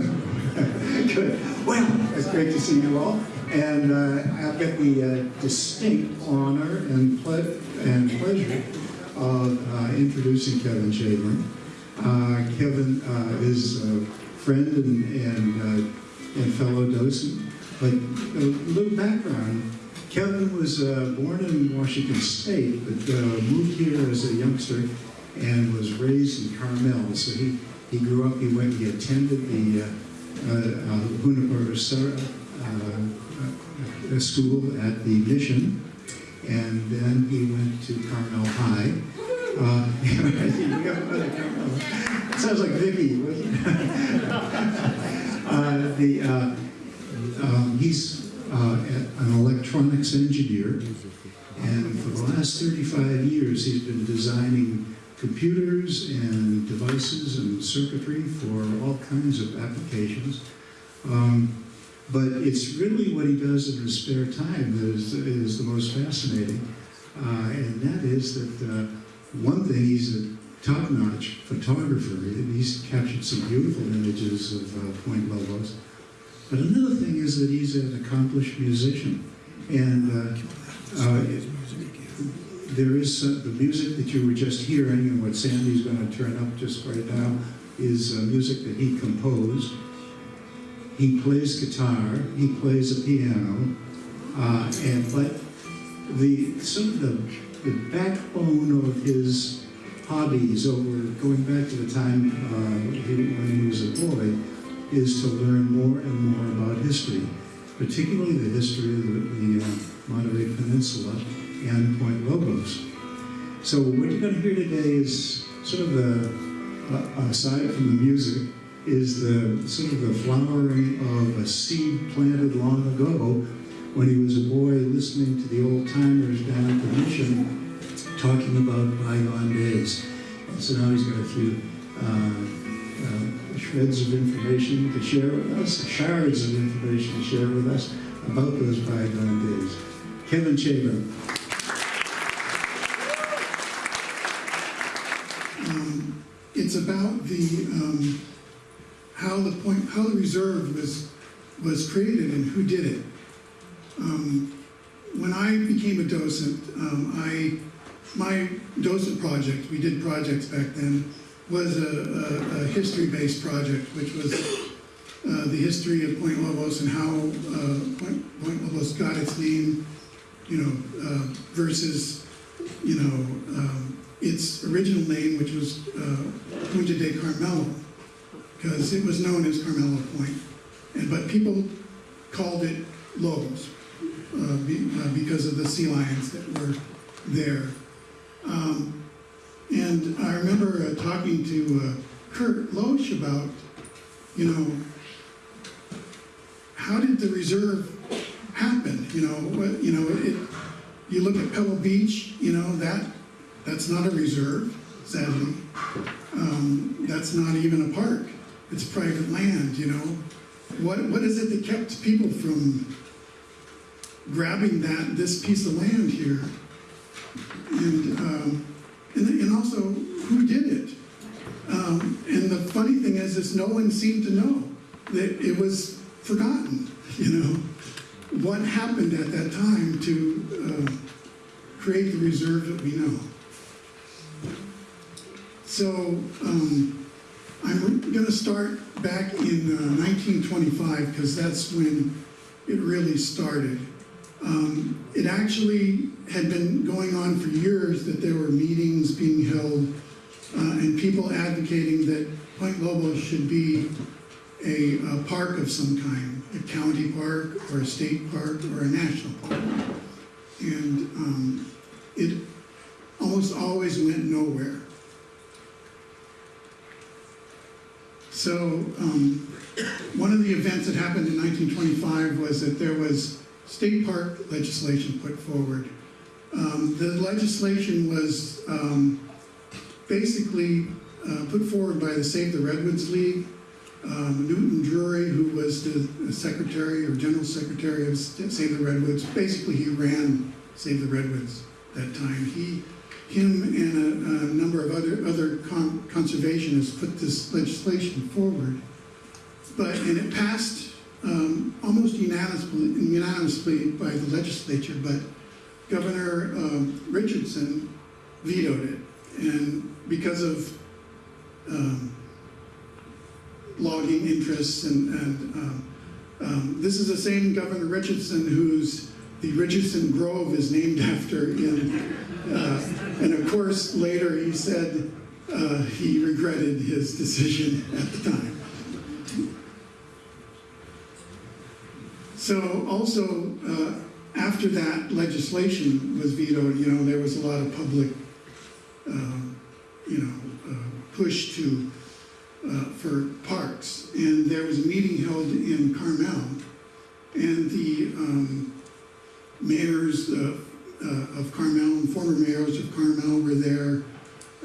Good. Well, it's great to see you all. And uh, I've got the uh, distinct honor and, ple and pleasure of uh, introducing Kevin Chamberlain. Uh, Kevin uh, is a friend and, and, uh, and fellow docent. But a little background, Kevin was born in Washington State, but moved here as a youngster and was raised in Carmel. So he, he grew up, he went, he attended the uh, uh, uh, uh, uh, school at the mission, and then he went to Carmel High. Uh. Sounds like Vicky, wasn't uh, the, uh, um, he's an electronics engineer, and for the last 35 years he's been designing computers and devices and circuitry for all kinds of applications. Um, but it's really what he does in his spare time that is, is the most fascinating. Uh, and that is that uh, one thing, he's a top-notch photographer. He's captured some beautiful images of uh, Point Lobos. But another thing is that he's an accomplished musician. And uh, uh, there is uh, the music that you were just hearing and what Sandy's going to turn up just right now is uh, music that he composed. He plays guitar, he plays a piano, uh, and but the sort of the, the backbone of his hobbies over going back to the time uh, he, when he was a boy is to learn more and more about history, particularly the history of the, the uh, Monterey Peninsula and Point Lobos. So what you're going to hear today is sort of the, uh, aside from the music, is the sort of the flowering of a seed planted long ago when he was a boy listening to the old timers down at the mission talking about bygone days. And so now he's got a few uh, uh, shreds of information to share with us, shards of information to share with us about those bygone days. Kevin Chamberlain. Um, it's about the um, how the point how the reserve was was created and who did it. Um, when I became a docent, um, I my docent project we did projects back then was a, a, a history-based project, which was uh, the history of Point Lobos and how uh, Point, Point Lobos got its name, you know, uh, versus you know. Um, its original name, which was uh, Punta de Carmelo, because it was known as Carmelo Point. And, but people called it Lobos uh, be, uh, because of the sea lions that were there. Um, and I remember uh, talking to uh, Kurt Loesch about, you know, how did the reserve happen? You know, what, you know, it, you look at Pebble Beach, you know, that that's not a reserve, sadly. Um, that's not even a park. It's private land, you know. What, what is it that kept people from grabbing that this piece of land here? And, um, and, and also, who did it? Um, and the funny thing is, is no one seemed to know that it was forgotten, you know. What happened at that time to uh, create the reserve that we know? So um, I'm going to start back in uh, 1925 because that's when it really started. Um, it actually had been going on for years that there were meetings being held uh, and people advocating that Point Lobos should be a, a, park of some kind, a county park or a state park or a national park. And um, it almost always went nowhere. So um, one of the events that happened in 1925 was that there was state park legislation put forward. Um, the legislation was um, basically uh, put forward by the Save the Redwoods League. Um, Newton Drury, who was the secretary or general secretary of Save the Redwoods, basically he ran Save the Redwoods that time. He him and a, a number of other, other con conservationists put this legislation forward. But, and it passed um, almost unanimously, unanimously by the legislature, but Governor um, Richardson vetoed it. And because of um, logging interests and, and um, um, this is the same Governor Richardson whose, the Richardson Grove is named after in, uh, and of course, later he said uh, he regretted his decision at the time. So also, uh, after that legislation was vetoed, you know, there was a lot of public, um, you know, uh, push to, uh, for parks. And there was a meeting held in Carmel, and the um, mayors uh, uh, of Carmel and former mayors of Carmel were there,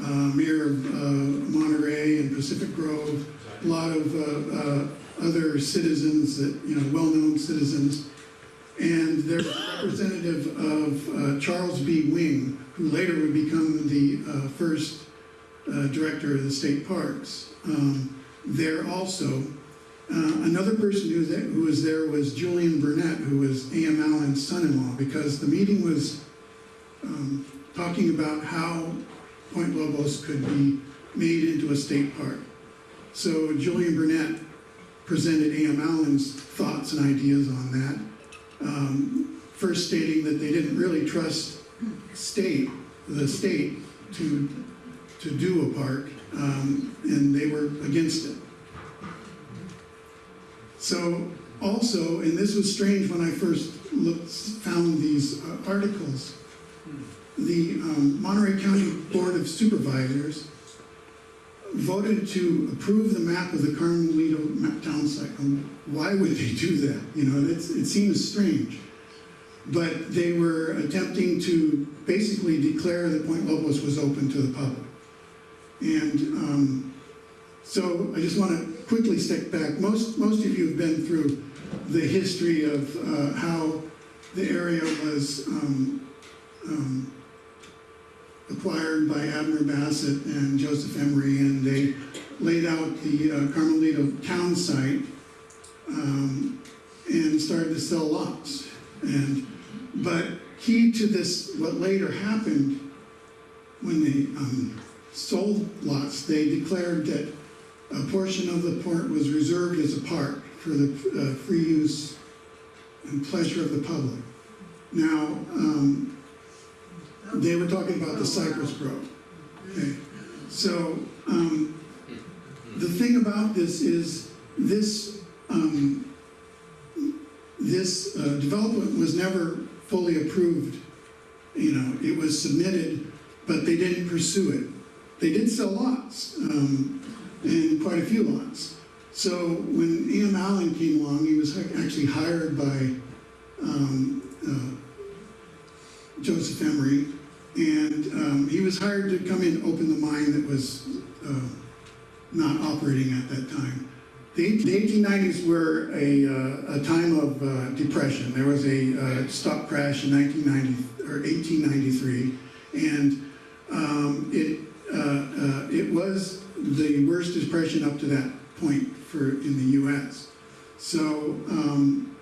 uh, mayor of uh, Monterey and Pacific Grove, a lot of uh, uh, other citizens that, you know, well-known citizens. And there's a representative of Charles B. Wing, who later would become the first director of the state parks. Um, there also, uh, another person who was, there, who was there was Julian Burnett, who was A.M. Allen's son-in-law, because the meeting was um, talking about how Point Lobos could be made into a state park. So Julian Burnett presented A.M. Allen's thoughts and ideas on that. Um, first stating that they didn't really trust state, the state, to, to do a park, um, and they were against it. So also, and this was strange when I first looked, found these uh, articles, the um, Monterey County Board of Supervisors voted to approve the map of the Carmelito map town site. Why would they do that? You know, it seems strange. But they were attempting to basically declare that Point Lobos was open to the public. And um, so I just want to quickly stick back. Most, most of you have been through the history of uh, how the area was um, um, acquired by Abner Bassett and Joseph Emery, and they laid out the uh, Carmelito town site um, and started to sell lots. And but key to this, what later happened when they um, sold lots, they declared that a portion of the port was reserved as a park for the uh, free use and pleasure of the public. Now, um, they were talking about the Cypress Grove. Okay, so um, the thing about this is this um, this uh, development was never fully approved. You know, it was submitted, but they didn't pursue it. They did sell lots, um, and quite a few lots. So when E.M. Allen came along, he was actually hired by um, uh, Joseph Emery, and um, he was hired to come in and open the mine that was uh, not operating at that time. The, the 1890s were a, uh, a time of uh, depression. There was a uh, stock crash in 1990 or 1893, and um, it uh, it was the worst depression up to that point for in the U.S. So um,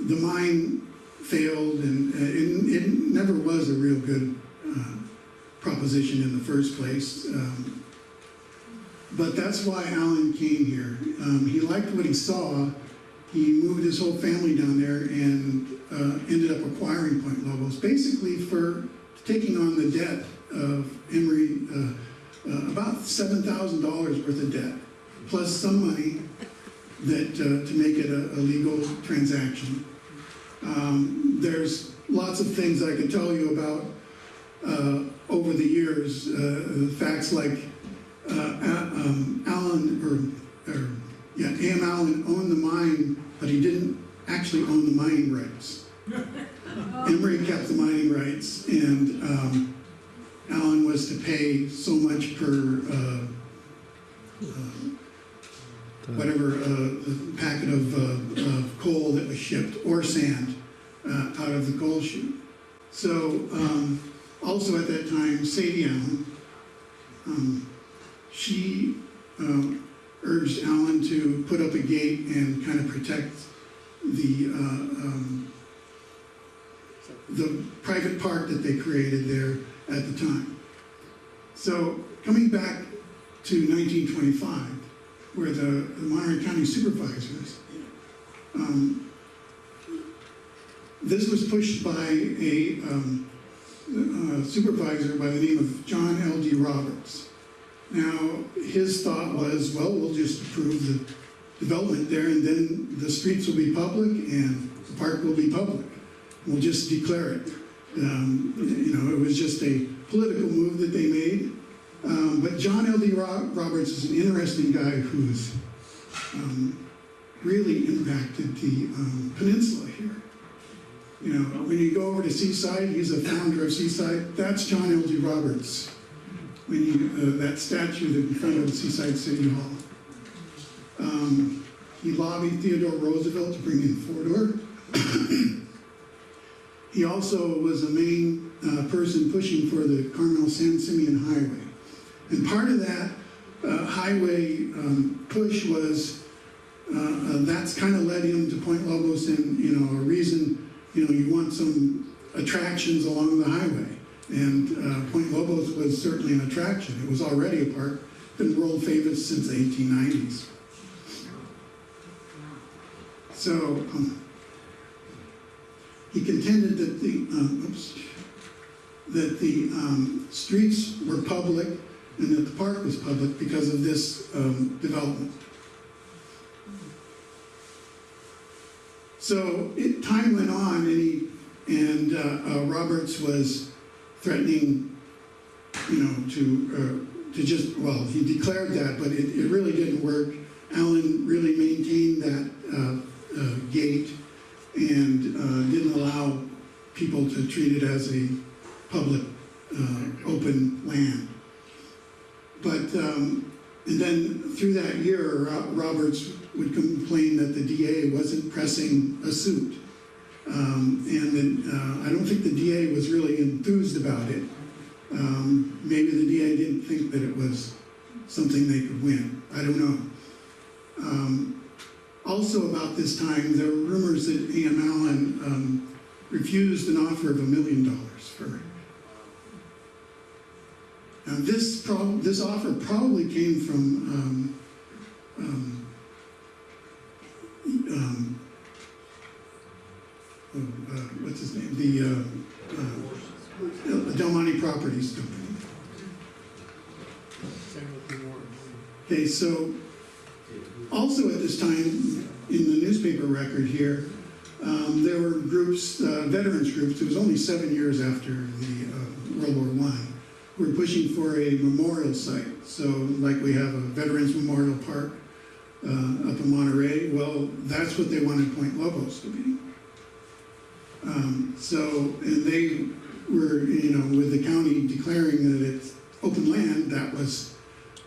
the mine failed, and uh, it, it never was a real good uh, proposition in the first place. Um, but that's why Allen came here. Um, he liked what he saw. He moved his whole family down there and uh, ended up acquiring Point Lobos, basically for taking on the debt of Emery, uh, uh, about $7,000 worth of debt, plus some money that uh, to make it a, a legal transaction. Um, there's lots of things I could tell you about uh, over the years, uh, facts like uh, um, Allen, or, or, yeah, A.M. Allen owned the mine, but he didn't actually own the mining rights. Emery kept the mining rights, and um, was to pay so much per uh, uh, whatever uh, packet of, uh, of coal that was shipped or sand uh, out of the coal chute. So um, also at that time, Sadie Allen, um, she um, urged Allen to put up a gate and kind of protect the, uh, um, the private park that they created there at the time. So coming back to 1925, where the the Monterey County supervisors, um, this was pushed by a um, supervisor by the name of John L.D. Roberts. Now, his thought was, well, we'll just approve the development there and then the streets will be public and the park will be public. We'll just declare it. Um, You know, it was just a political move that they made. Um, But John L.D. Roberts is an interesting guy who's um, really impacted the um, peninsula here. You know, when you go over to Seaside, he's a founder of Seaside, that's John L.D. Roberts. When you, uh, that statue that in front of Seaside City Hall. Um, He lobbied Theodore Roosevelt to bring in Fort Ord. He also was a main uh, person pushing for the Carmel San Simeon Highway. And part of that uh, highway um, push was, uh, uh, that's kind of led him to Point Lobos and, you know, a reason, you know, you want some attractions along the highway. And uh, Point Lobos was certainly an attraction. It was already a park, been world famous since the 1890s. So, um, he contended that the, um, oops, that the um, streets were public and that the park was public because of this um, development. So it, time went on, and he and uh, uh, Roberts was threatening, you know, to uh, to just well, he declared that, but it, it really didn't work. Allen really maintained that uh, uh, gate and uh, didn't allow people to treat it as a public, uh, open land. But, um, and then through that year, Roberts would complain that the DA wasn't pressing a suit. Um, and then, uh, I don't think the DA was really enthused about it. Um, maybe the DA didn't think that it was something they could win. I don't know. Um, also about this time, there were rumors that A.M. Allen um, refused an offer of a million dollars for. Now, this, this offer probably came from, um, um, um, oh, uh, what's his name? The uh, uh, Del Monte Properties Company. Okay, so also at this time, in the newspaper record here, um, there were groups, uh, veterans groups, it was only seven years after the uh, World War One, were pushing for a memorial site. So like we have a Veterans Memorial Park uh, up in Monterey, well, that's what they wanted Point Lobos to be. Um, so, and they were, you know, with the county declaring that it's open land, that was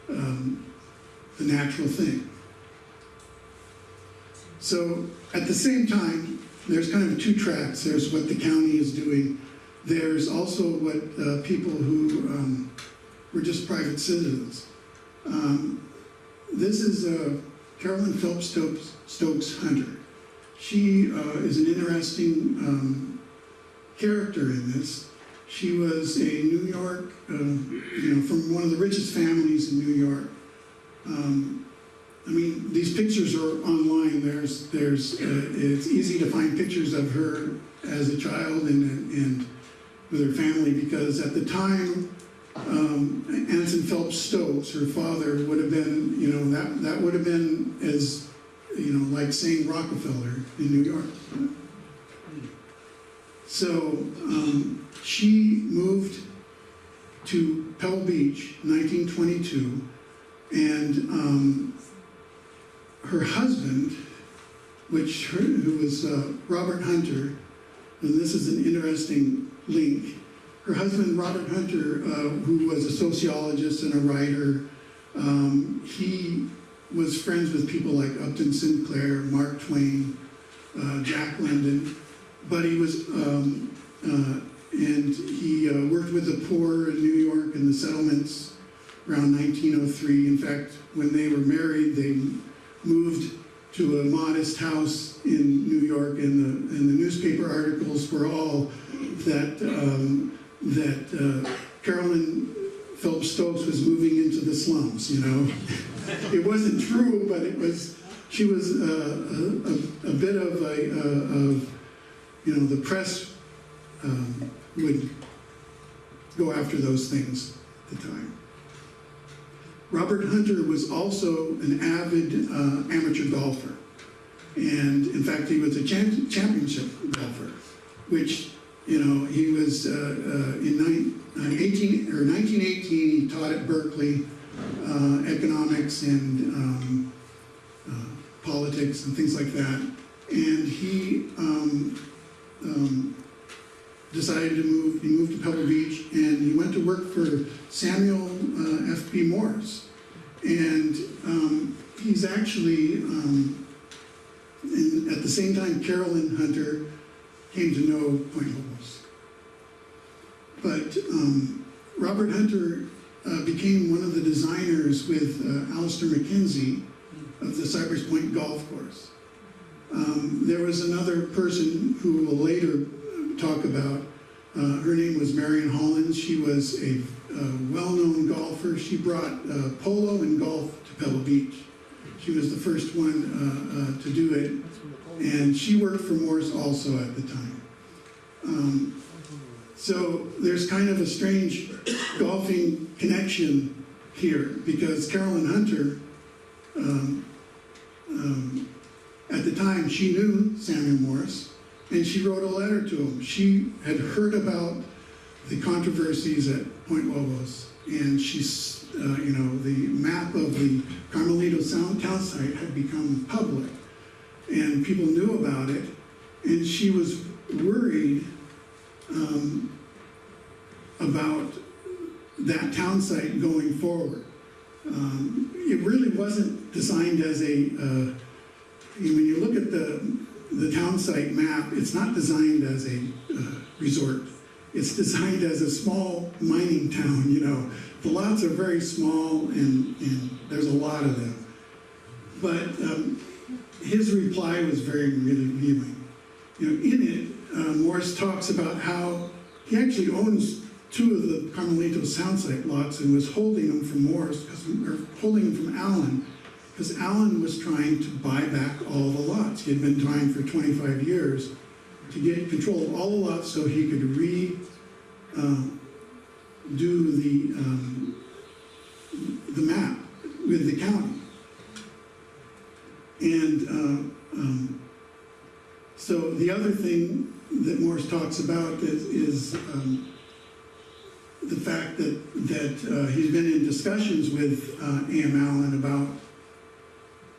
um, the natural thing. So at the same time, there's kind of two tracks. There's what the county is doing. There's also what uh, people who um, were just private citizens. Um, this is uh, Carolyn Phelps Stokes, Stokes Hunter. She uh, is an interesting um, character in this. She was a New York, uh, you know, from one of the richest families in New York. Um, I mean, these pictures are online. There's, there's, uh, it's easy to find pictures of her as a child and, and with her family because at the time, um, Anson Phelps Stokes, her father, would have been, you know, that, that would have been as, you know, like saying Rockefeller in New York. So um, she moved to Pebble Beach, 1922, and um, her husband, which her, who was uh, Robert Hunter, and this is an interesting link. Her husband, Robert Hunter, uh, who was a sociologist and a writer, um, he was friends with people like Upton Sinclair, Mark Twain, uh, Jack London, but he was, um, uh, and he uh, worked with the poor in New York and the settlements around 1903. In fact, when they were married, they moved to a modest house in New York, and the, and the newspaper articles were all that, um, that uh, Carolyn Phelps Stokes was moving into the slums, you know? It wasn't true, but it was, she was uh, a, a, a bit of a, of, you know, the press um, would go after those things at the time. Robert Hunter was also an avid uh, amateur golfer. And in fact, he was a champ- championship golfer, which, you know, he was uh, uh, in uh, 18, or 1918, he taught at Berkeley uh, economics and um, uh, politics and things like that. And he um, um, decided to move, he moved to Pebble Beach and he went to work for Samuel uh, F.B. Morse. And um, he's actually, um, in, at the same time, Carolyn Hunter came to know Point Lobos. But um, Robert Hunter uh, became one of the designers with uh, Alister MacKenzie of the Cypress Point Golf Course. Um, there was another person who will later talk about. Uh, her name was Marion Hollins. She was a, uh well-known golfer. She brought uh, polo and golf to Pebble Beach. She was the first one uh, uh, to do it, and she worked for Morse also at the time. Um, so there's kind of a strange golfing connection here because Carolyn Hunter, um, um, at the time, she knew Samuel Morse, and she wrote a letter to him. She had heard about the controversies at Point Lobos, and she's, uh, you know, the map of the Carmelito Sound town site had become public, and people knew about it, and she was worried um, about that town site going forward. Um, it really wasn't designed as a, uh, when you look at the, the town site map, it's not designed as a uh, resort. It's designed as a small mining town, you know. The lots are very small and, and there's a lot of them. But um, his reply was very really revealing. You know, in it, uh, Morse talks about how he actually owns two of the Carmelito Soundsite lots and was holding them from Morse, or holding them from Allen, because Allen was trying to buy back all the lots. He had been trying for 25 years to get control of all the lots so he could re, uh, do the, um, the map with the county. And uh, um, so the other thing that Morse talks about is, is um, the fact that, that uh, he's been in discussions with uh, A.M. Allen about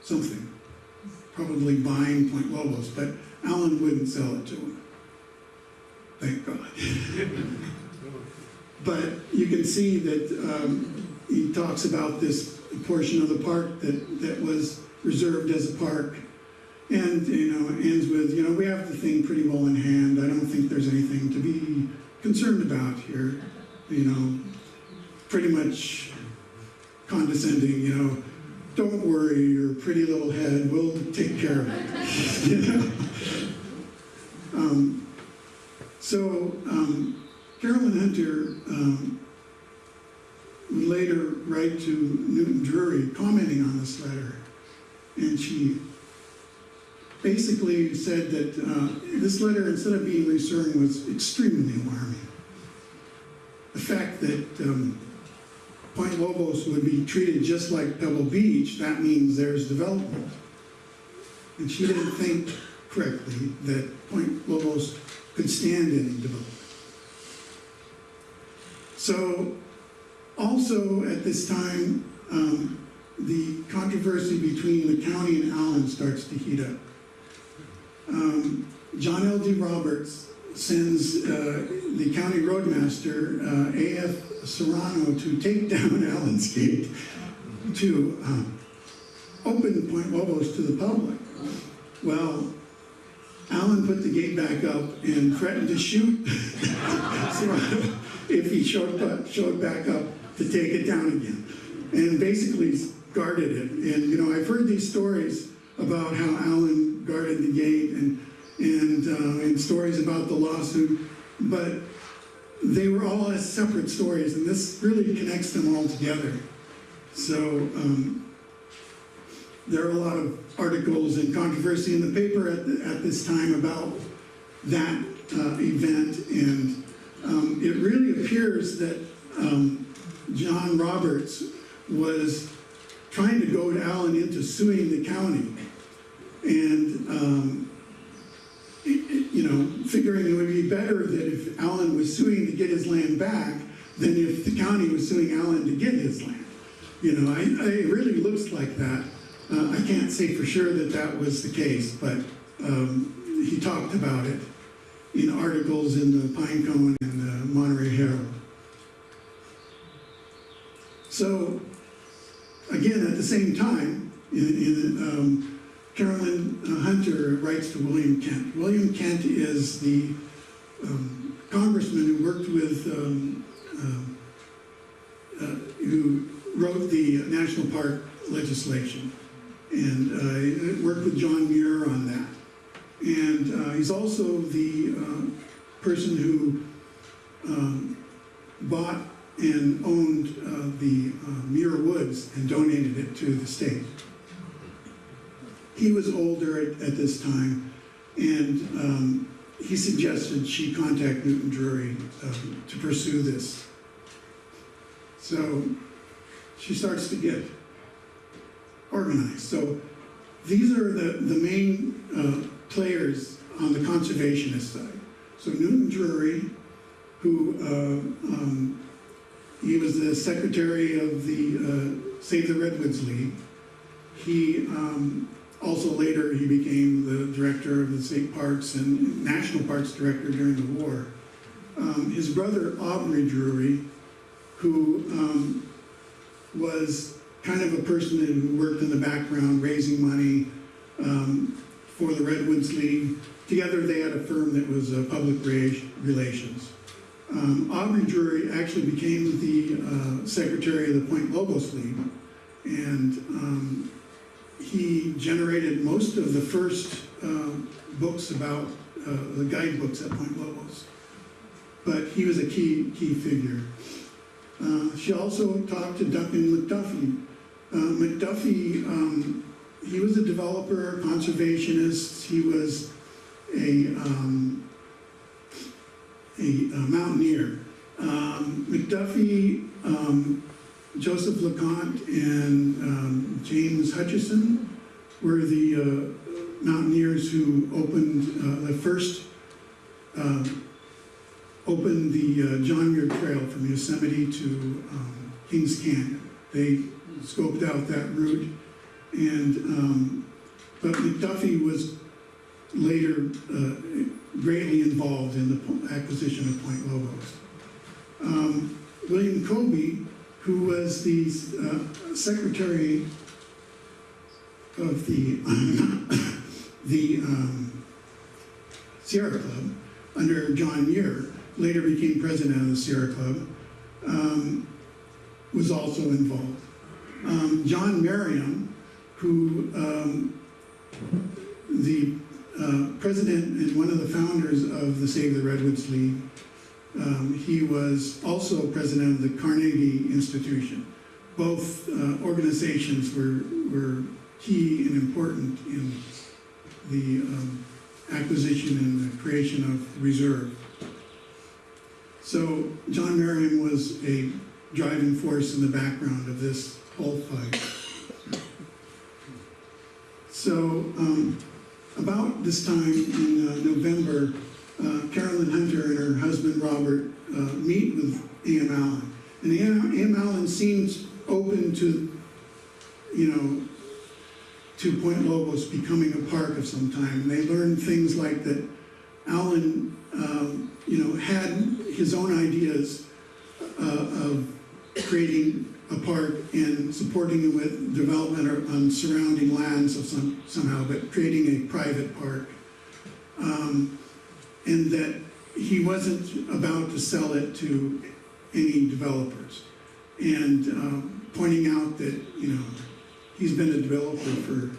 something, probably buying Point Lobos, but Allen wouldn't sell it to him. Thank God. But you can see that um, he talks about this portion of the park that, that was reserved as a park. And, you know, ends with, you know, we have the thing pretty well in hand. I don't think there's anything to be concerned about here. You know, pretty much condescending, you know, don't worry, your pretty little head, we'll take care of it. You know? Um, so, um, Carolyn Hunter um, would later write to Newton Drury commenting on this letter. And she basically said that uh, this letter, instead of being reassuring, was extremely alarming. The fact that um, Point Lobos would be treated just like Pebble Beach, that means there's development. And she didn't think correctly that Point Lobos could stand any development. So, also at this time, um, the controversy between the county and Allen starts to heat up. Um, John L.D. Roberts sends uh, the county roadmaster, uh, A.F. Serrano, to take down Allen's Gate to um, open the Point Lobos to the public. Well, Allen put the gate back up and threatened to shoot Serrano if he showed, showed back up to take it down again. and basically guarded it. And, you know, I've heard these stories about how Allen guarded the gate and, and, uh, and stories about the lawsuit, but they were all as separate stories, and this really connects them all together. So, um, there are a lot of articles and controversy in the paper at, the- at this time about that uh, event, and um, it really appears that um, John Roberts was trying to goad Allen into suing the county, and um, it- it- you know, figuring it would be better that if Allen was suing to get his land back than if the county was suing Allen to get his land. You know, I, I, it really looks like that. Uh, I can't say for sure that that was the case, but um, he talked about it in articles in the Pine Cone and the Monterey Herald. So, again, at the same time, in, in, um, Carolyn uh, Hunter writes to William Kent. William Kent is the um, congressman who worked with, um, um, uh, who wrote the national park legislation and uh, worked with John Muir on that. And uh, he's also the uh, person who um, bought and owned uh, the uh, Muir Woods and donated it to the state. He was older at, at this time, and um, he suggested she contact Newton Drury um, to pursue this. So she starts to get organized. So these are the, the main uh, players on the conservationist side. So Newton Drury, who uh, um, he was the secretary of the uh, Save the Redwoods League. He um, also later he became the director of the state parks and national parks director during the war. Um, his brother Aubrey Drury, who um, was kind of a person who worked in the background raising money um, for the Redwoods League. Together they had a firm that was uh, public relations. Um, Aubrey Drury actually became the uh, secretary of the Point Lobos League, and um, he generated most of the first uh, books about uh, the guidebooks at Point Lobos. But he was a key key figure. Uh, she also talked to Duncan McDuffie. Uh, McDuffie, um, he was a developer, conservationist. He was a um, a, a mountaineer. Um, McDuffie, um, Joseph LeConte, and um, James Hutchinson were the uh, mountaineers who opened uh, the first, uh, opened the uh, John Muir Trail from Yosemite to um, Kings Canyon. They scoped out that route, and um, but McDuffie was later uh, greatly involved in the acquisition of Point Lobos. Um, William Colby, who was the uh, secretary of the the um, Sierra Club under John Muir, later became president of the Sierra Club, um, was also involved. Um, John Merriam, who um, the uh, president and one of the founders of the Save the Redwoods League. Um, he was also president of the Carnegie Institution. Both uh, organizations were, were key and important in the um, acquisition and the creation of reserve. So John Merriam was a driving force in the background of this whole fight. So um, about this time in uh, November, uh, Carolyn Hunter and her husband Robert uh, meet with A.M. Allen. And A.M. Allen seems open to, you know, to Point Lobos becoming a park of some time. And they learn things like that Allen, um, you know, had his own ideas uh, of creating a park in supporting it with development on surrounding lands of some, somehow, but creating a private park. Um, and that he wasn't about to sell it to any developers. And um, pointing out that, you know, he's been a developer for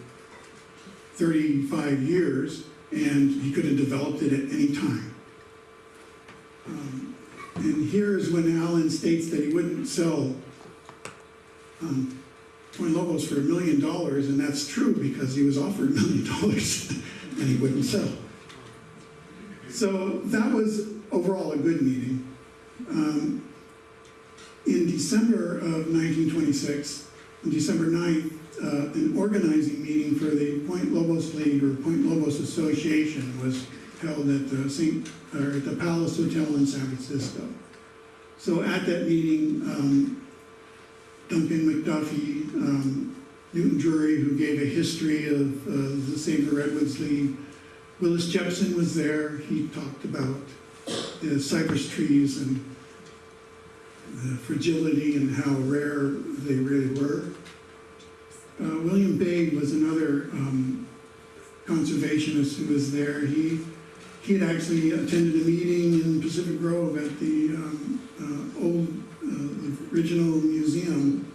35 years, and he could have developed it at any time. Um, And here is when Allen states that he wouldn't sell um, Point Lobos for a million dollars, and that's true because he was offered a million dollars and he wouldn't sell. So that was overall a good meeting. Um, In December of 1926, on December 9th, uh, an organizing meeting for the Point Lobos League or Point Lobos Association was held at the St., or at the Palace Hotel in San Francisco. So at that meeting, um, Duncan McDuffie, um, Newton Drury, who gave a history of uh, the the Redwoods League, Willis Jepson was there. He talked about the cypress trees and the fragility and how rare they really were. Uh, William Bade was another um, conservationist who was there. He he had actually attended a meeting in Pacific Grove at the um, uh, old uh, original museum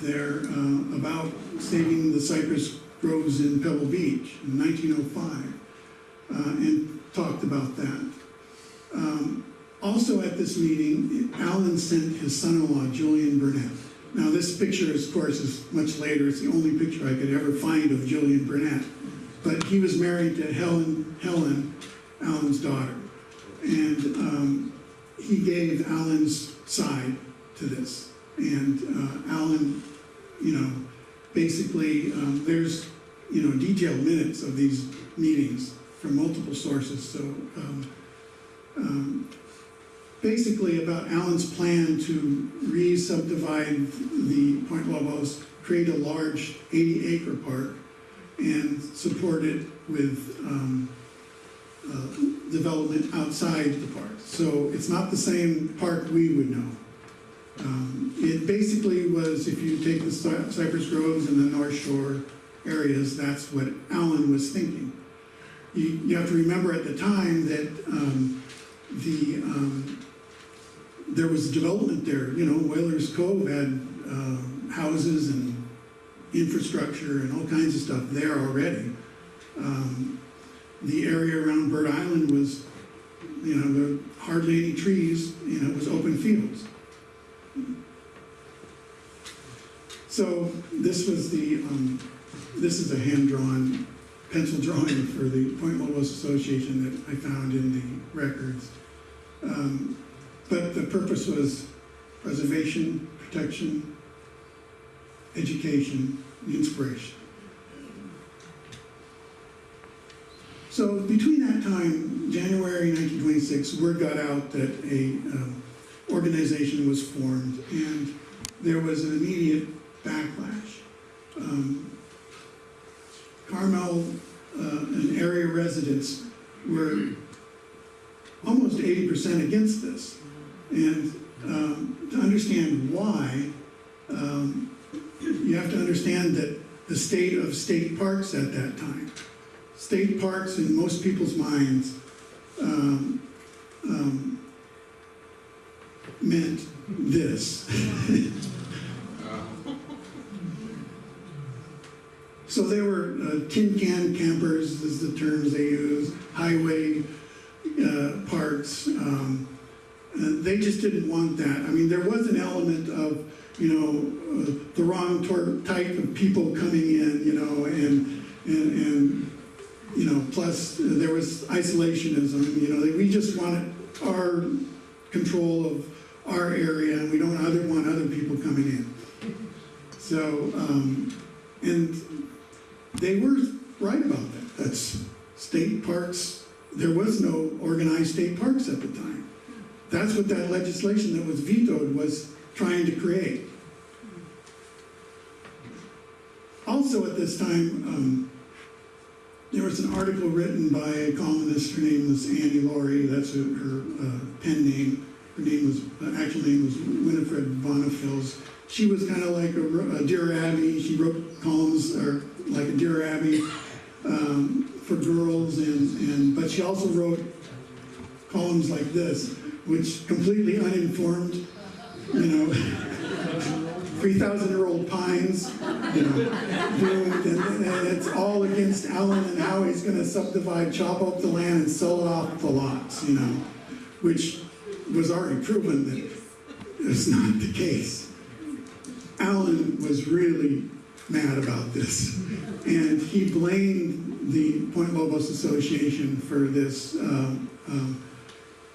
there uh, about saving the cypress groves in Pebble Beach in 1905 uh, and talked about that. Um, also at this meeting, Allen sent his son-in-law, Julian Burnett. Now this picture, of course, is much later. It's the only picture I could ever find of Julian Burnett. But he was married to Helen, Helen, Allen's daughter. And um, he gave Allen's side to this. And uh, Allen, you know, basically, um, there's, you know, detailed minutes of these meetings from multiple sources. So um, um, basically about Allen's plan to re-subdivide the Point Lobos, create a large 80-acre park, and support it with um, uh, development outside the park. So it's not the same park we would know. Um, It basically was, if you take the Cypress Groves and the North Shore areas, that's what Allen was thinking. You, you have to remember at the time that um, the, um, there was development there, you know, Whalers Cove had uh, houses and infrastructure and all kinds of stuff there already. Um, The area around Bird Island was, you know, there were hardly any trees, you know, it was open fields. So this was the, um, this is a hand-drawn pencil drawing for the Point Lobos Association that I found in the records. Um, But the purpose was preservation, protection, education, inspiration. So between that time, January 1926, word got out that a um, organization was formed, and there was an immediate backlash. Um, Carmel uh, and area residents were almost 80% against this. And um, to understand why, um, you have to understand that the state of state parks at that time, state parks in most people's minds um, um, meant this. So they were uh, tin can campers, is the terms they use, highway uh, parks. Um, they just didn't want that. I mean, there was an element of, you know, uh, the wrong type of people coming in, you know, and, and, and you know, plus there was isolationism, you know, we just wanted our control of our area and we don't other, want other people coming in. So, um, and they were right about that. That's state parks, there was no organized state parks at the time. That's what that legislation that was vetoed was trying to create. Also at this time, um, there was an article written by a columnist, her name was Annie Laurie, that's her, her uh, pen name. Her name was, uh, actual name was Winifred Bonifils. She was kind of like a, a Dear Abby, she wrote columns, or like a Dear Abby, um, for girls, and, and, but she also wrote columns like this, which completely uninformed, you know, 3,000-year-old pines, you know, and, and it's all against Allen and how he's gonna subdivide, chop up the land and sell off the lots, you know, which was already proven that it's not the case. Allen was really mad about this, and he blamed the Point Lobos Association for this. um, um,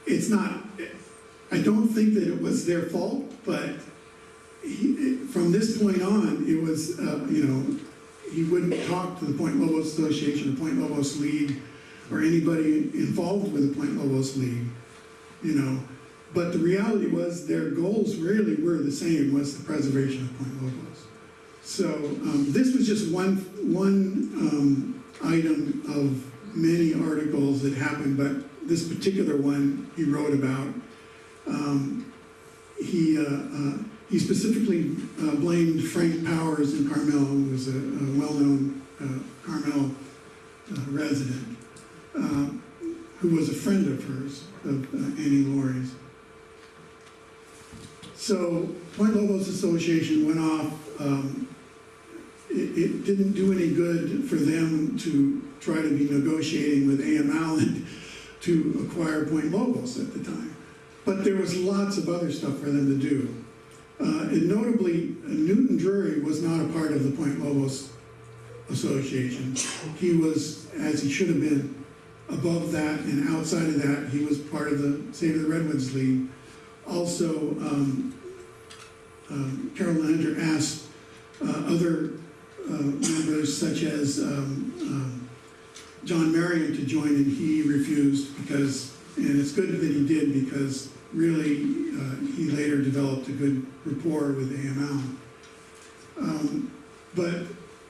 It's not, I don't think that it was their fault, but he, from this point on, it was, uh, you know, he wouldn't talk to the Point Lobos Association, the Point Lobos League, or anybody involved with the Point Lobos League, you know. But the reality was, their goals really were the same, was the preservation of Point Lobos. So, um, this was just one, one, um, item of many articles that happened, but this particular one he wrote about. Um, he, uh, uh, he specifically uh, blamed Frank Powers in Carmel, who was a, a well-known uh, Carmel uh, resident, uh, who was a friend of hers, of Annie Laurie's. So Point Lobos Association went off. Um, it, it didn't do any good for them to try to be negotiating with A.M. Allen to acquire Point Lobos at the time. But there was lots of other stuff for them to do. Uh, and notably, Newton Drury was not a part of the Point Lobos Association. He was, as he should have been, above that and outside of that, he was part of the Save the Redwoods League. Also, um, um, Carol Lander asked uh, other uh, members such as um, um, John Merriam to join and he refused because, and it's good that he did because really uh, he later developed a good rapport with AML. Um, but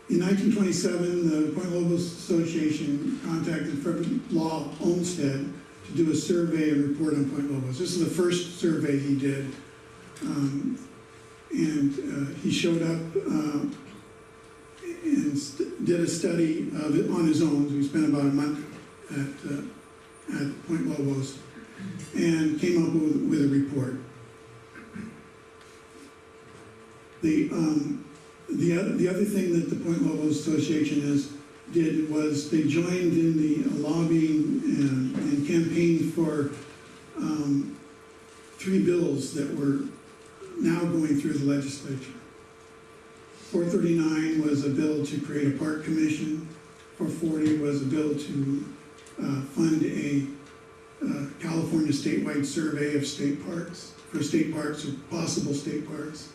in 1927, the Point Lobos Association contacted Frederick Law Olmsted to do a survey and report on Point Lobos. This is the first survey he did. Um, and uh, he showed up uh, did a study of it on his own. He spent about a month at, uh, at Point Lobos and came up with, with a report. The, um, the, oth- the other thing that the Point Lobos Association has, did was they joined in the lobbying and, and campaigned for, um, three bills that were now going through the legislature. 439 was a bill to create a park commission. 440 was a bill to uh, fund a uh, California statewide survey of state parks, for state parks or possible state parks.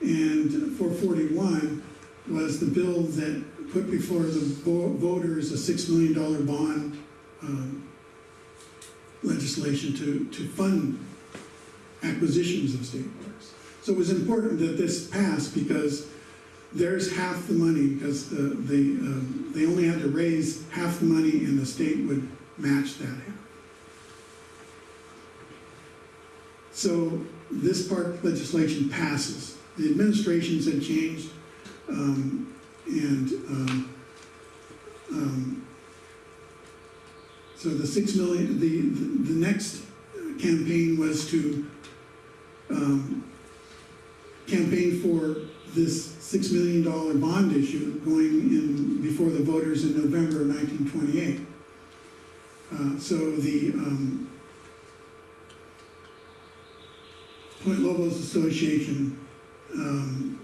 And 441 was the bill that put before the voters a $6 million bond um, legislation to, to fund acquisitions of state parks. So it was important that this passed because there's half the money, because the, the, um, they only had to raise half the money and the state would match that half. So this park legislation passes. The administrations had changed, um, and, um, um, so the six million, the, the, the next campaign was to, um, campaign for this six million dollar bond issue going in before the voters in November of nineteen twenty-eight. Uh, so the, um, Point Lobos Association, um,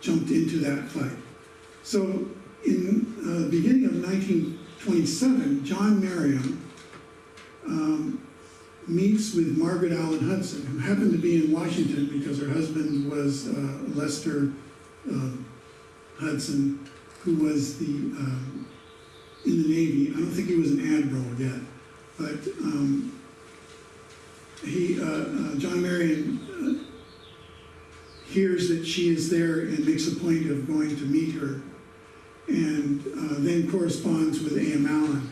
jumped into that fight. So in, uh, the beginning of nineteen twenty-seven, John Merriam, um, meets with Margaret Allen Hudson, who happened to be in Washington because her husband was uh, Lester um, Hudson, who was the, um, in the Navy. I don't think he was an admiral yet, but um, he, uh, uh, John Merriam uh, hears that she is there and makes a point of going to meet her, and uh, then corresponds with A.M. Allen.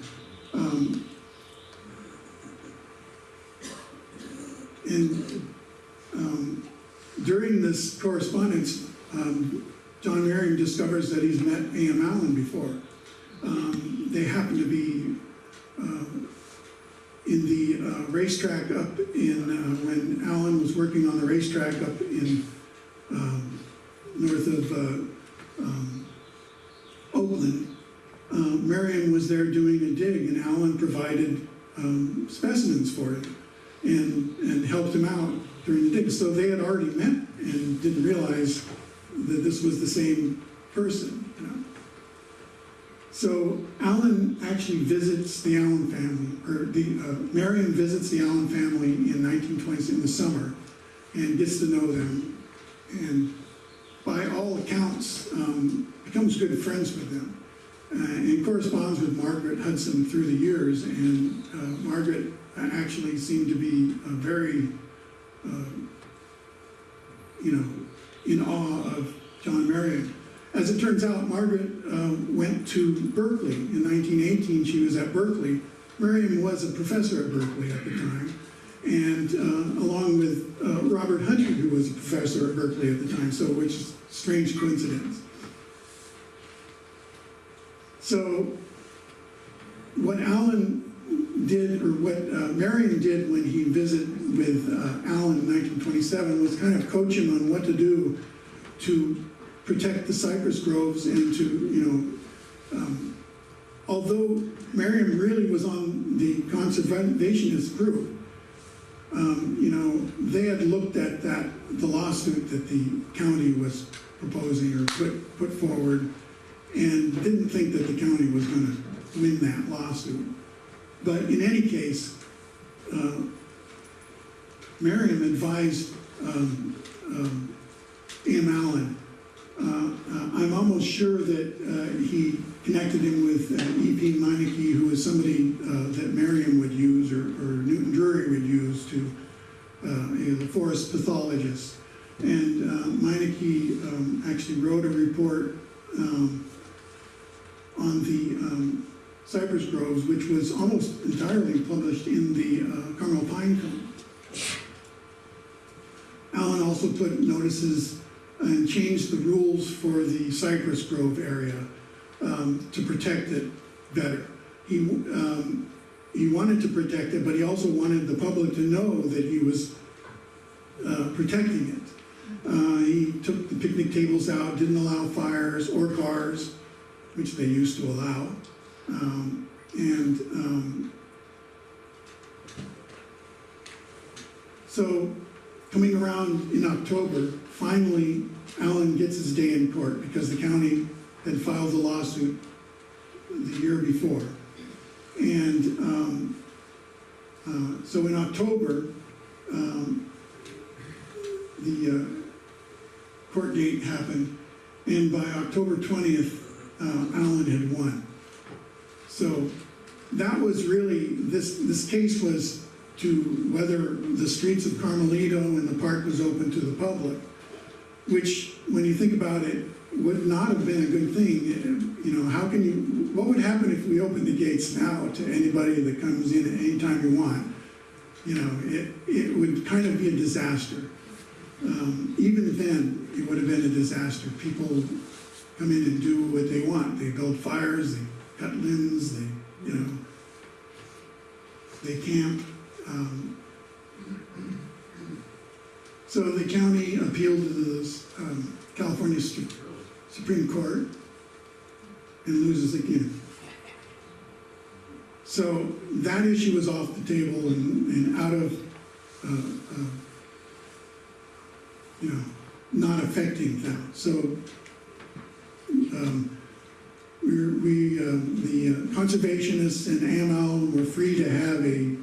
And um, during this correspondence, um, John Merriam discovers that he's met A.M. Allen before. Um, They happen to be uh, in the uh, racetrack up in, uh, when Allen was working on the racetrack up in um, north of uh, um, Oakland, uh, Merriam was there doing a dig, and Allen provided um, specimens for him and, and helped him out during the dig. So they had already met and didn't realize that this was the same person, you know. So Allen actually visits the Allen family, or the, uh, Merriam visits the Allen family in 1920s in the summer, and gets to know them. And by all accounts, um, becomes good friends with them. Uh, and corresponds with Margaret Hudson through the years, and uh, Margaret actually seemed to be a very, uh, you know, in awe of John Merriam. As it turns out, Margaret uh, went to Berkeley. In 1918, she was at Berkeley. Merriam was a professor at Berkeley at the time, and uh, along with uh, Robert Hunter, who was a professor at Berkeley at the time, so which is strange coincidence. So what Allen did, or what uh, Merriam did when he visited with uh, Allen in 1927 was kind of coach him on what to do to protect the cypress groves and to, you know, um, although Merriam really was on the conservationist group, um, you know, they had looked at that, the lawsuit that the county was proposing or put, put forward and didn't think that the county was gonna win that lawsuit. But in any case, uh, Merriam advised um, um, A.M. Allen. Uh, uh, I'm almost sure that uh, he connected him with uh, E.P. Meinecke, who is somebody that Merriam would use or, or Newton Drury would use to, you know, the forest pathologist. And uh, um, actually wrote a report um, on the um, cypress groves, which was almost entirely published in the uh, Carmel Pine Cone. Allen also put notices and changed the rules for the cypress grove area um, to protect it better. He, um, he wanted to protect it, but he also wanted the public to know that he was uh, protecting it. Uh, he took the picnic tables out, didn't allow fires or cars, which they used to allow. Um, and um, so coming around in October, finally Allen gets his day in court because the county had filed the lawsuit the year before. And um, uh, so in October, um, the uh, court date happened, and by October 20th, uh, Allen had won. So that was really, this, this case was to whether the streets of Carmelito and the park was open to the public, which, when you think about it, would not have been a good thing. You know, how can you, what would happen if we opened the gates now to anybody that comes in at any time you want? You know, it, it would kind of be a disaster. Um, even then, it would have been a disaster. People come in and do what they want. They build fires, they cut limbs, they, you know, they camp. Um, so the county appealed to the um, California Supreme Court and loses again. So that issue was off the table and, and out of, uh, uh, you know, not affecting them. So um, we, we uh, the uh, conservationists and AML were free to have a,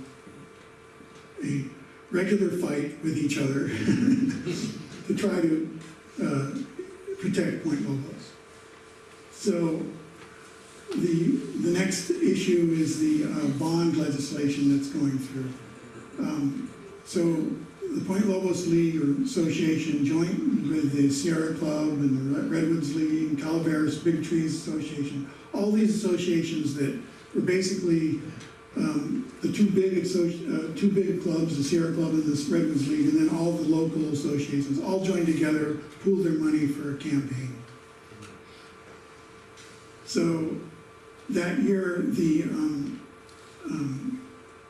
a regular fight with each other to try to uh, protect Point Lobos. So the, the next issue is the uh, bond legislation that's going through. Um, so the Point Lobos League or Association joined with the Sierra Club and the Redwoods League and Calaveras Big Trees Association, all these associations that were basically um, the two big, uh, two big clubs, the Sierra Club and the Redwoods League, and then all the local associations, all joined together, pooled their money for a campaign. So that year, the um, um,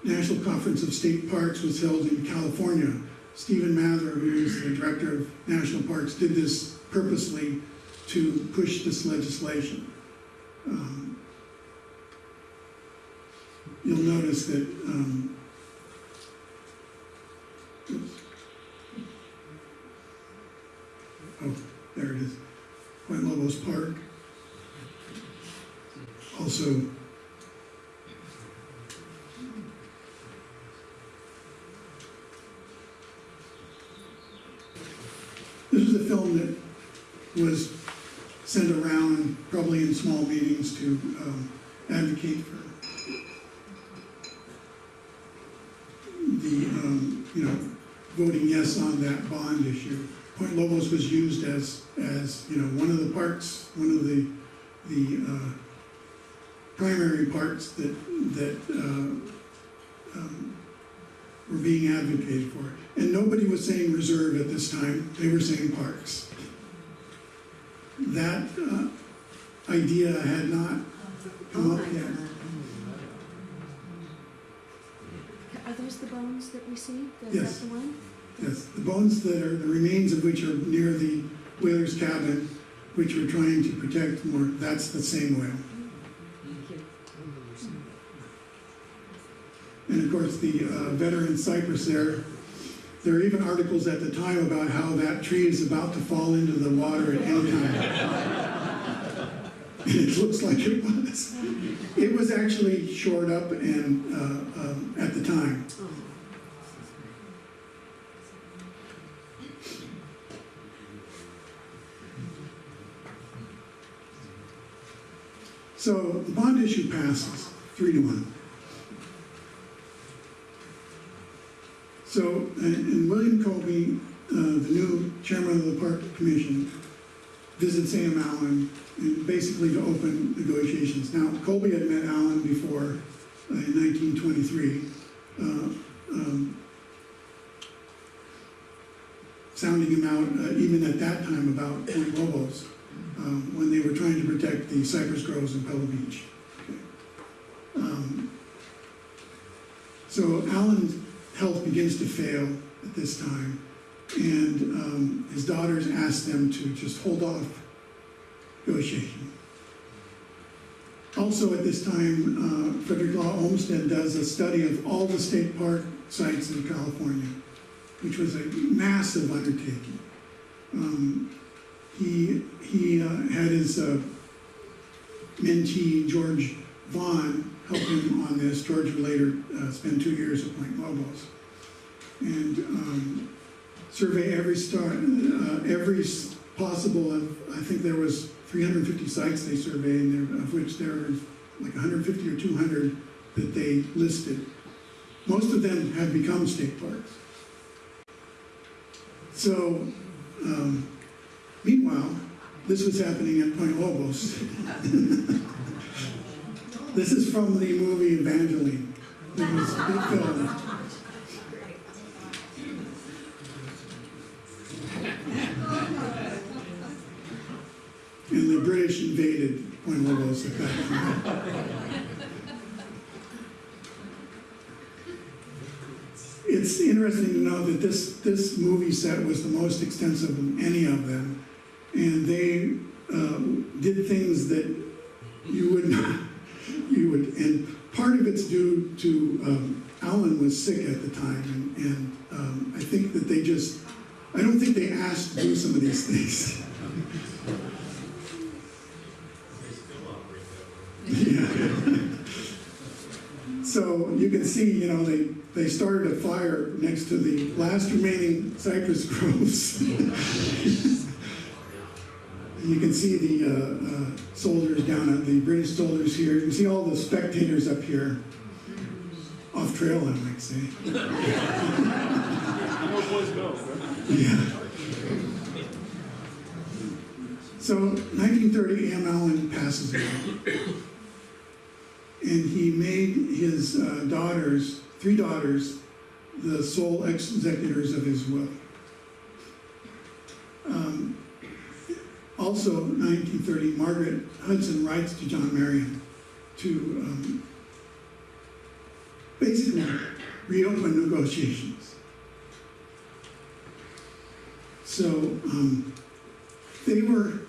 National Conference of State Parks was held in California. Stephen Mather, who is the director of national parks, did this purposely to push this legislation. Um, You'll notice that, um. Oh, there it is, Point Lobos Park. Also, is a film that was sent around, probably in small meetings, to um, advocate for the, um, you know, voting yes on that bond issue. Point Lobos was used as, as, you know, one of the parts, one of the, the uh, primary parts that, that uh, um, were being advocated for. And nobody was saying reserve at this time, they were saying parks. That uh, idea had not come up yet. Are those the bones that we see? Is Yes. that the one? Yes, the bones that are, the remains of which are near the whaler's cabin, which we're trying to protect more, that's the same whale. And of course, the uh, veteran cypress there, there are even articles at the time about how that tree is about to fall into the water at any time. It looks like it was. It was actually shored up and, uh, um, at the time. So the bond issue passes, three to one. So, and William Colby, uh, the new chairman of the Park Commission, visits Sam Allen and basically to open negotiations. Now, Colby had met Allen before uh, in 1923, uh, um, sounding him out, uh, even at that time, about Point Lobos um, when they were trying to protect the cypress groves in Pebble Beach. Um, So Allen's health begins to fail at this time, and um, his daughters ask them to just hold off negotiation. Also at this time, uh, Frederick Law Olmsted does a study of all the state park sites in California, which was a massive undertaking. Um, he, he uh, had his uh, mentee, George Vaughn, help him on this. George would later uh, spend two years at Point Lobos. And um, survey every star, uh, every possible, I think there was 350 sites they surveyed, and there, of which there was like 150 or 200 that they listed. Most of them have become state parks. So, um, Meanwhile, this was happening at Point Lobos. This is from the movie Evangeline. It was a big film. And the British invaded Point at that time. It's interesting to know that this, this movie set was the most extensive of any of them. And they uh, did things that you would not, and part of it's due to, um, Allen was sick at the time, and, and um, I think that they just, I don't think they asked to do some of these things. Yeah. So you can see, you know, they, they started a fire next to the last remaining cypress groves. You can see the uh, uh, soldiers down at the British soldiers here. You can see all the spectators up here. Off trail, I might say. Yeah. So 1930, A.M. Allen passes away. And he made his uh, daughters, three daughters, the sole executors of his will. Um, Also, 1930, Margaret Hudson writes to John Merriam to um, basically reopen negotiations. So, um, they were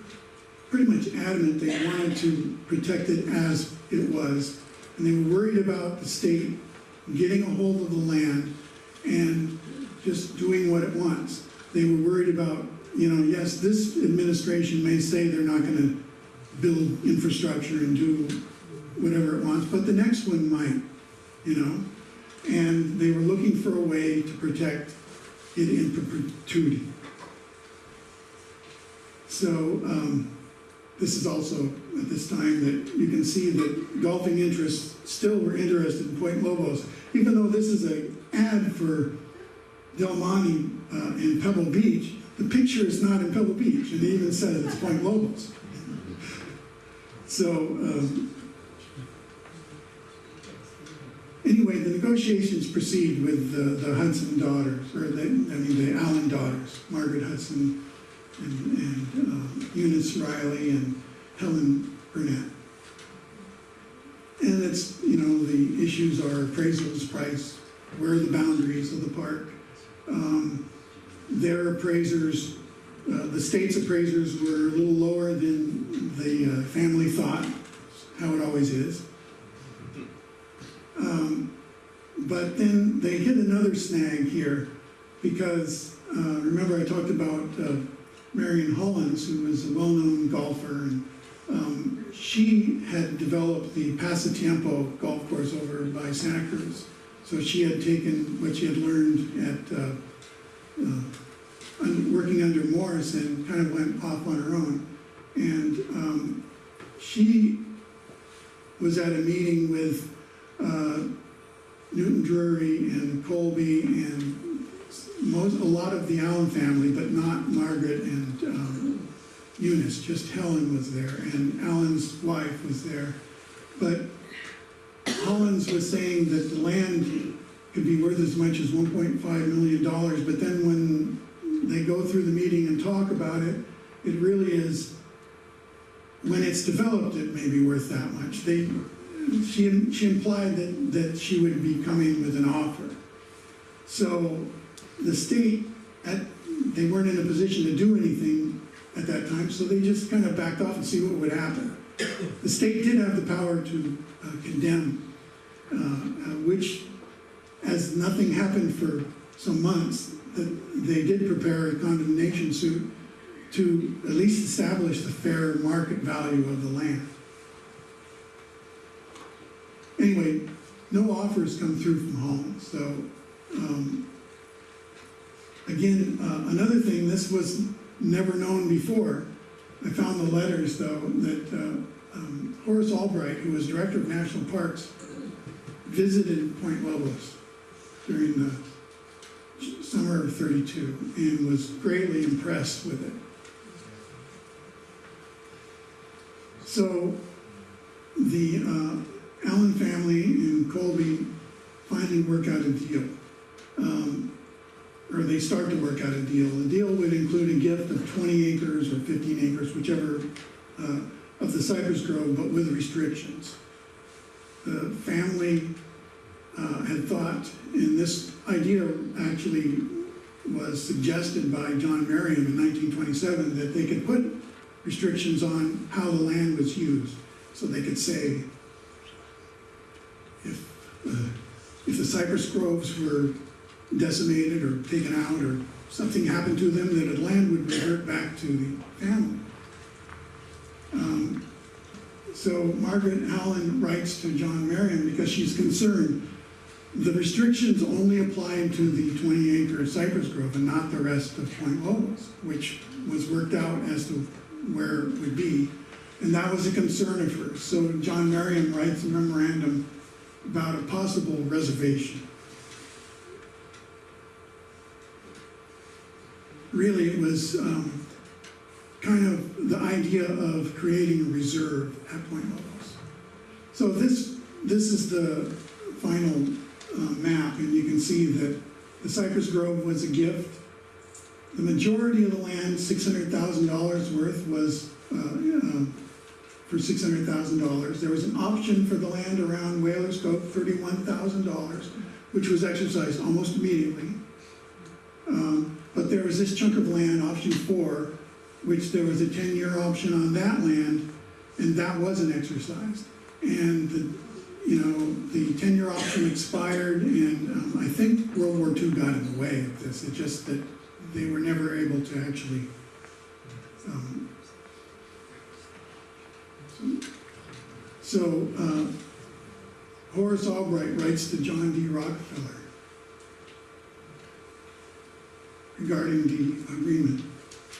pretty much adamant they wanted to protect it as it was. And they were worried about the state getting a hold of the land and just doing what it wants. They were worried about, you know, yes, this administration may say they're not gonna build infrastructure and do whatever it wants, but the next one might, you know? And they were looking for a way to protect it in perpetuity. So, um, this is also at this time that you can see that golfing interests still were interested in Point Lobos, even though this is an ad for Del Monte uh, in Pebble Beach, the picture is not in Pebble Beach, and it even says it's Point Lobos. So, um, anyway, the negotiations proceed with the, the Hudson daughters, or the, I mean, the Allen daughters, Margaret Hudson and, and uh, Eunice Riley and Helen Burnett. And it's, you know, the issues are appraisals price, where are the boundaries of the park? Um, Their appraisers, uh, the state's appraisers were a little lower than the uh, family thought, how it always is. Um, But then they hit another snag here, because, uh, remember I talked about uh, Marion Hollins, who was a well-known golfer, and um, she had developed the Pasatiempo golf course over by Santa Cruz. So she had taken what she had learned at, uh, working under Morse and kind of went off on her own. And um, she was at a meeting with uh, Newton Drury and Colby and most, a lot of the Allen family, but not Margaret and um, Eunice, just Helen was there, and Allen's wife was there. But Hollins was saying that the land could be worth as much as one point five million dollars, but then when they go through the meeting and talk about it, it really is, when it's developed, it may be worth that much. They, she, she implied that, that she would be coming with an offer. So the state, at, they weren't in a position to do anything at that time, so they just kind of backed off and see what would happen. The state did have the power to uh, condemn, uh, uh, which, as nothing happened for some months, that they did prepare a condemnation suit to at least establish the fair market value of the land. Anyway, no offers come through from Holland, so, um, again, uh, another thing, this was never known before. I found the letters, though, that uh, um, Horace Albright, who was director of national parks, visited Point Lobos during the summer of 32 and was greatly impressed with it. So the uh, Allen family and Colby finally work out a deal. Um, or they start to work out a deal. The deal would include a gift of 20 acres or 15 acres, whichever, uh, of the Cypress Grove, but with restrictions. The family uh, had thought, and this idea actually was suggested by John Merriam in 1927, that they could put restrictions on how the land was used. So they could say, if, uh, if the cypress groves were decimated or taken out or something happened to them, that the land would revert back to the family. Um, So Margaret Allen writes to John Merriam because she's concerned. The restrictions only apply to the 20 acre cypress grove and not the rest of Point Lobos, which was worked out as to where it would be. And that was a concern of hers. So John Merriam writes a memorandum about a possible reservation. really it was um, kind of the idea of creating a reserve at Point Lobos. So this, this is the final uh, map, and you can see that the Cypress Grove was a gift. The majority of the land, $600,000 worth, was uh, uh, for $600,000. There was an option for the land around Whalers Cove, $31,000, which was exercised almost immediately. Um, But there was this chunk of land, option four, which there was a ten-year option on that land, and that wasn't exercised. And the, you know, the ten-year option expired, and um, I think World War II got in the way of this. It just that they were never able to actually, um, so, uh, Horace Albright writes to John D. Rockefeller regarding the agreement.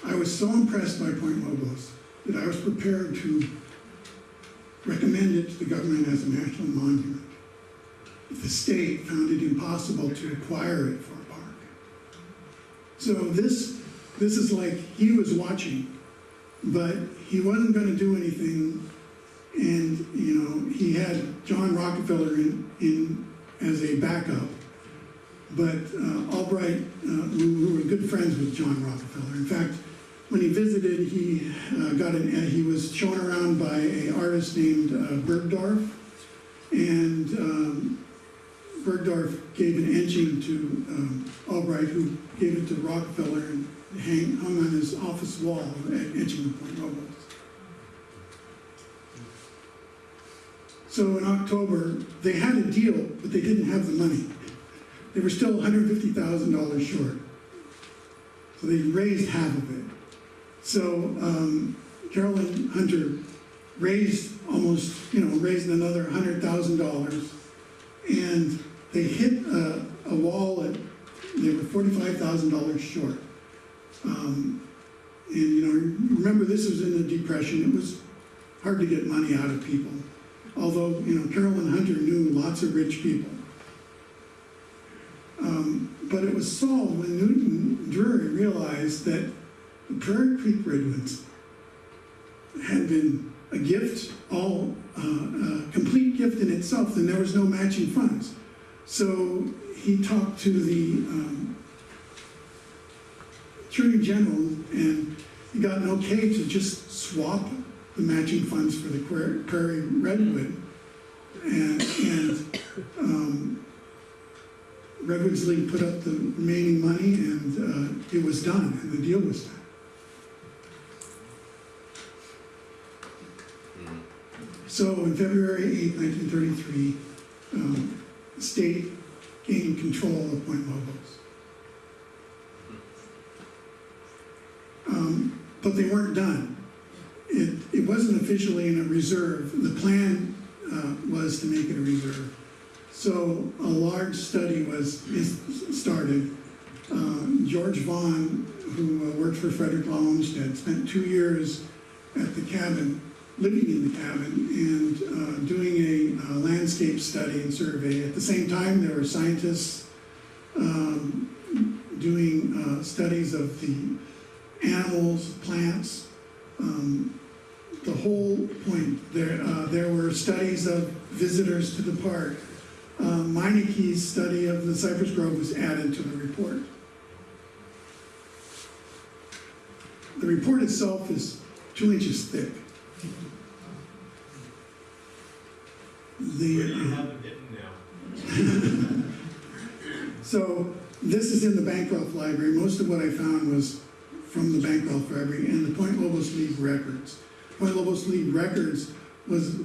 I was so impressed by Point Lobos that I was prepared to recommend it to the government as a national monument. The state found it impossible to acquire it for a park. So this, this is like, he was watching, but he wasn't gonna do anything. And, you know, he had John Rockefeller in, in, as a backup. But uh, Albright, uh, who, who were good friends with John Rockefeller. In fact, when he visited, he uh, got an, he was shown around by an artist named uh, Bergdorf. And um, Bergdorf gave an etching to um, Albright, who gave it to Rockefeller and hang, hung on his office wall, etching of Point Lobos. So in October, they had a deal, but they didn't have the money. They were still $150,000 short. So they raised half of it. So um, Carolyn Hunter raised almost, you know, raised another $100,000. And they hit a, a wall at, they were $45,000 short. Um, and, you know, remember this was in the Depression. It was hard to get money out of people. Although, you know, Carolyn Hunter knew lots of rich people. Um, but it was solved when Newton Drury realized that the Prairie Creek Redwoods had been a gift, all uh, a complete gift in itself, and there was no matching funds. So he talked to the um, Attorney General, and he got an okay to just swap the matching funds for the Prairie Prairie Redwood. And, and um, Redwoods League put up the remaining money, and uh, it was done, and the deal was done. So on February 8, 1933, um, the state gained control of Point Lobos. Um, But they weren't done. It, it wasn't officially in a reserve. The plan uh, was to make it a reserve. So a large study was, started. Uh, George Vaughn, who uh, worked for Frederick Law Olmsted, spent two years at the cabin, living in the cabin, and uh, doing a uh, landscape study and survey. At the same time, there were scientists um, doing uh, studies of the animals, plants, um, the whole point. There, uh, there were studies of visitors to the park. Uh, Meinecke's study of the Cypress Grove was added to the report. The report itself is two inches thick. The, Where do you have it hidden now? So this is in the Bancroft Library. Most of what I found was from the Bancroft Library and the Point Lobos League records. Point Lobos League records was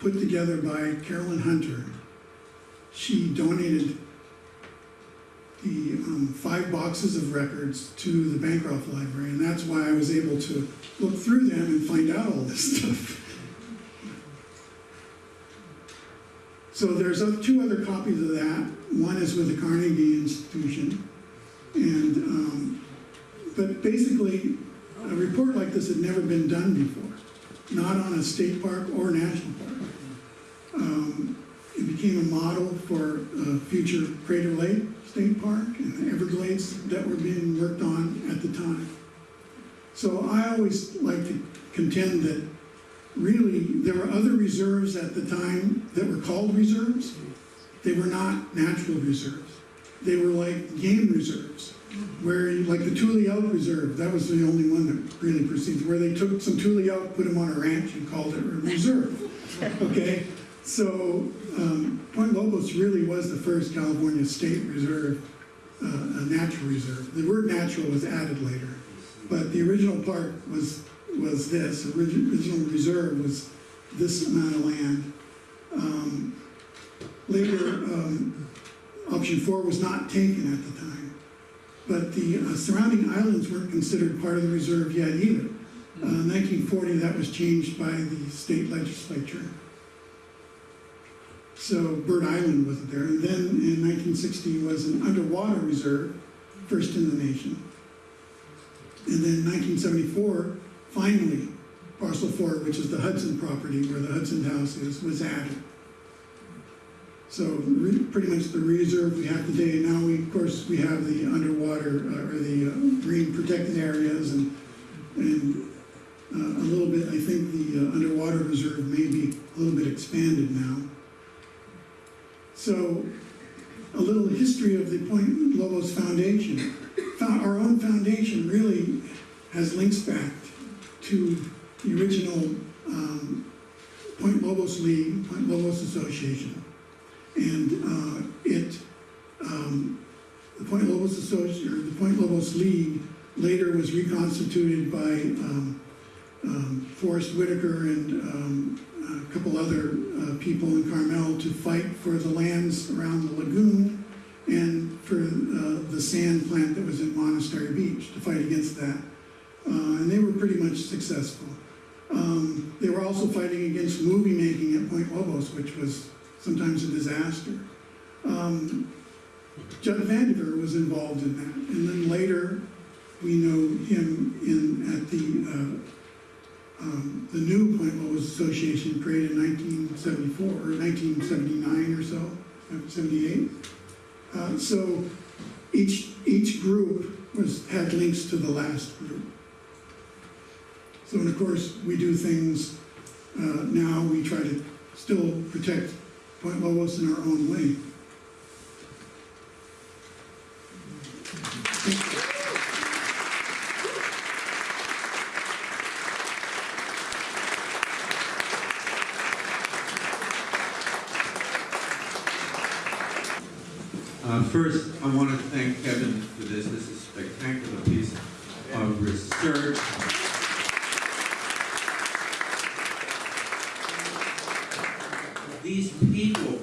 put together by Carolyn Hunter. She donated the um, five boxes of records to the Bancroft Library, and that's why I was able to look through them and find out all this stuff. So there's two other copies of that. One is with the Carnegie Institution. And, um, but basically, a report like this had never been done before, not on a state park or national park. Um, it became a model for uh, future Crater Lake State Park and the Everglades that were being worked on at the time. So I always like to contend that really, there were other reserves at the time that were called reserves. They were not natural reserves. They were like game reserves, where, like the Tule Elk Reserve, that was the only one that really proceeds, where they took some Tule elk, put them on a ranch and called it a reserve. Okay, so, um, Point Lobos really was the first California state reserve uh, a natural reserve. The word natural was added later, but the original part was, was this, Origi- original reserve was this amount of land. Um, Later, um, option four was not taken at the time, but the uh, surrounding islands weren't considered part of the reserve yet either. Uh, 1940, that was changed by the state legislature. So Bird Island wasn't there. And then in 1960 was an underwater reserve, first in the nation. And then 1974, finally, parcel four, which is the Hudson property where the Hudson House is, was added. So re- pretty much the reserve we have today. Now we, of course, we have the underwater uh, or the uh, marine protected areas and and uh, a little bit. I think the uh, underwater reserve may be a little bit expanded now. So a little history of the Point Lobos Foundation. Our own foundation really has links back to the original um, Point Lobos League, Point Lobos Association. And uh, it, um, the Point Lobos Association, the Point Lobos League later was reconstituted by um, um, Forrest Whitaker and um, a couple other uh, people in Carmel to fight for the lands around the lagoon and for uh, the sand plant that was at Monastery Beach, to fight against that. Uh, And they were pretty much successful. Um, They were also fighting against movie making at Point Lobos, which was sometimes a disaster. Um, Judd Vandiver was involved in that, and then later, we know him in, at the, uh, um, the new Point Lobos Association created in nineteen seventy-four, or nineteen seventy-nine or so, seventy-eight. Uh, so each, each group was, had links to the last group. So, and of course, we do things, uh, now, we try to still protect Point Lobos in our own way. Uh, First, I want to thank Kevin for this. This is a spectacular piece of research. These people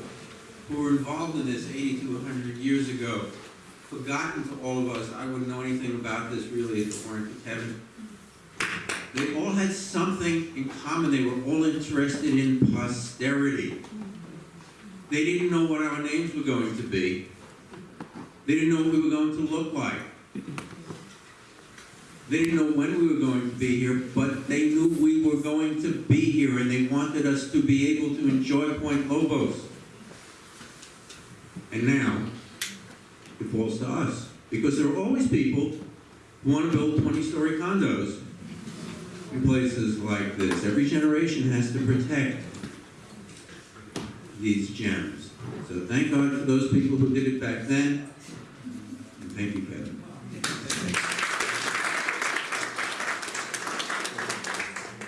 who were involved in this 80 to 100 years ago, forgotten to all of us, I wouldn't know anything about this really if it weren't for Kevin. They all had something in common. They were all interested in posterity. They didn't know what our names were going to be. They didn't know what we were going to look like. They didn't know when we were going to be here, but they knew we were going to be here and they wanted us to be able to enjoy Point Lobos. And now, it falls to us. Because there are always people who want to build 20-story condos in places like this. Every generation has to protect these gems. So thank God for those people who did it back then. And thank you, Kevin.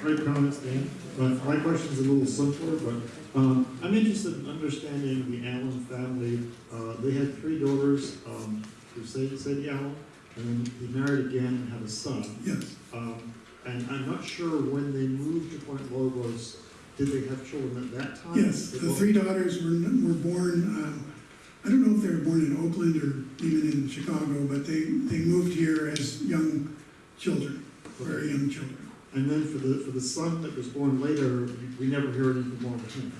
Great comments, Dan. But my question's a little simpler, but um, I'm interested in understanding the Allen family. Uh, They had three daughters, um, who Sadie, Sadie Allen, and then he married again and had a son. Yes, Um, And I'm not sure when they moved to Point Lobos, did they have children at that time? yes, the three daughters were, were born, um, I don't know if they were born in Oakland or even in Chicago, but they, they moved here as young children, very young children. And then for the, for the son that was born later, we never hear anything more of him.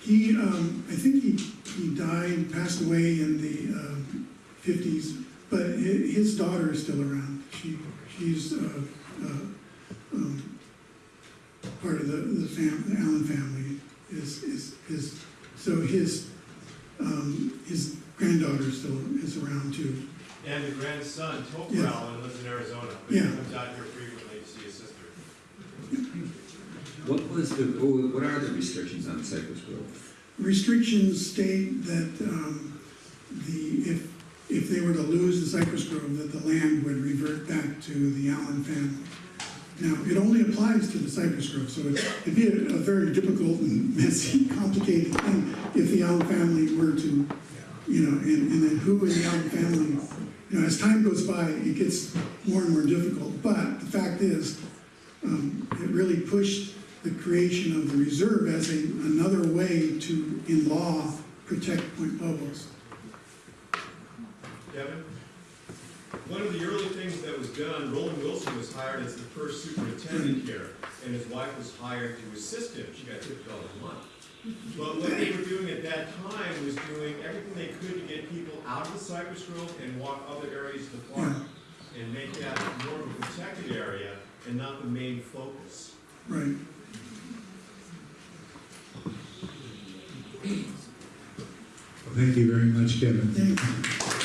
He, um, I think he, he died, passed away in the, um, fifties, but his daughter is still around. She, she's, uh, uh, part of the, the fam, the Allen family is, is, is, so his, um, his granddaughter still is around too. And the grandson, Topher Yes. Allen, lives in Arizona, but he comes out here frequently to see his sister. What was the, what what are the restrictions on Cypress Grove? Restrictions state that, um, the, if, if they were to lose the Cypress Grove, that the land would revert back to the Allen family. Now, it only applies to the Cypress Grove, so it'd be a, a very difficult and messy, complicated thing if the Allen family were to you know, and, and then who in the Allen family, you know, as time goes by, it gets more and more difficult. But the fact is, um, it really pushed the creation of the reserve as a, another way to, in law, protect Point Lobos. Kevin? One of the early things that was done, Roland Wilson was hired as the first superintendent here, and his wife was hired to assist him. She got fifty dollars a month. But what they were doing at that time was doing everything they could to get people out of the Cypress Grove and walk other areas of the park, and make that more of a protected area and not the main focus. Right. Thank you very much, Kevin. Thank you.